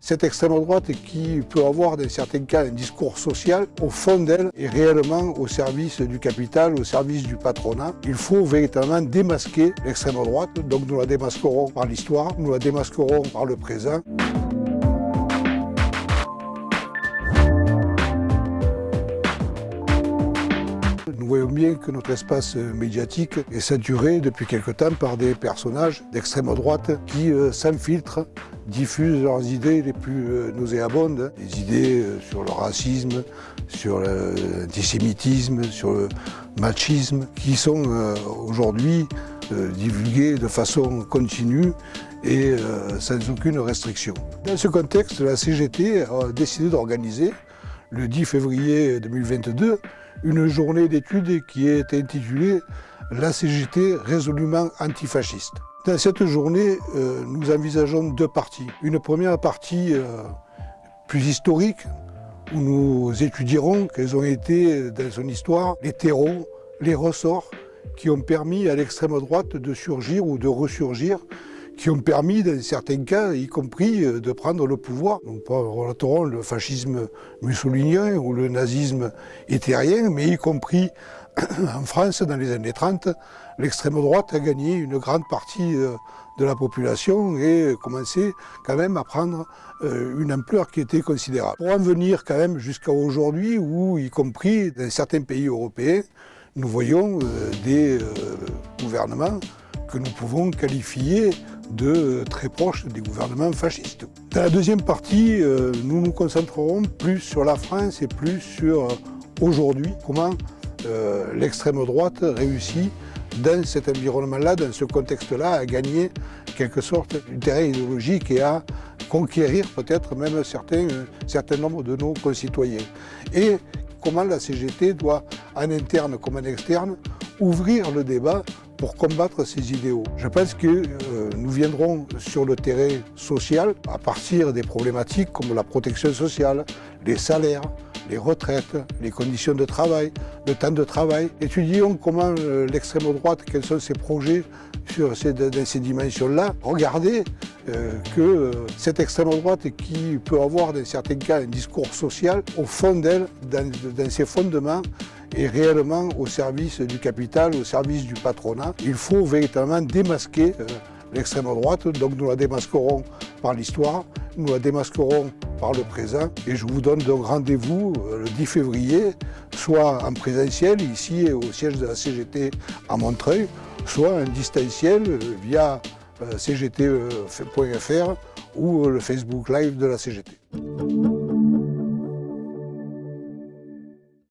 Cette extrême droite qui peut avoir dans certains cas un discours social, au fond d'elle est réellement au service du capital, au service du patronat. Il faut véritablement démasquer l'extrême droite, donc nous la démasquerons par l'histoire, nous la démasquerons par le présent. Nous voyons bien que notre espace médiatique est saturé depuis quelque temps par des personnages d'extrême droite qui euh, s'infiltrent, diffusent leurs idées les plus euh, nauséabondes, des idées euh, sur le racisme, sur l'antisémitisme, sur le machisme, qui sont aujourd'hui divulguées de façon continue et sans aucune restriction. Dans ce contexte, la CGT a décidé d'organiser le 10 février 2022 une journée d'études qui est intitulée « La CGT résolument antifasciste ». Dans cette journée, euh, nous envisageons deux parties. Une première partie euh, plus historique, où nous étudierons quels ont été dans son histoire les terreaux, les ressorts qui ont permis à l'extrême droite de surgir ou de ressurgir qui ont permis, dans certains cas, y compris, euh, de prendre le pouvoir. Nous relaterons le fascisme mussolinien ou le nazisme éthérien, mais y compris en France, dans les années 30, l'extrême droite a gagné une grande partie euh, de la population et commençait quand même à prendre euh, une ampleur qui était considérable. Pour en venir quand même jusqu'à aujourd'hui, où, y compris dans certains pays européens, nous voyons des gouvernements que nous pouvons qualifier de très proches des gouvernements fascistes. Dans la deuxième partie, euh, nous nous concentrerons plus sur la France et plus sur euh, aujourd'hui, comment euh, l'extrême droite réussit dans cet environnement-là, dans ce contexte-là, à gagner quelque sorte du terrain idéologique et à conquérir peut-être même un certain nombre de nos concitoyens. Et comment la CGT doit, en interne comme en externe, ouvrir le débat pour combattre ces idéaux. Je pense que euh, nous viendrons sur le terrain social à partir des problématiques comme la protection sociale, les salaires, les retraites, les conditions de travail, le temps de travail. Étudions comment euh, l'extrême droite, quels sont ses projets sur ces, dans ces dimensions-là. Regardez euh, que cette extrême droite qui peut avoir dans certains cas un discours social, au fond d'elle, dans, dans ses fondements, est réellement au service du capital, au service du patronat. Il faut véritablement démasquer euh, l'extrême droite, donc nous la démasquerons par l'histoire, nous la démasquerons par le présent et je vous donne donc rendez-vous euh, le 10 février, soit en présentiel ici au siège de la CGT à Montreuil, soit en distanciel euh, via cgt.fr ou le Facebook Live de la CGT.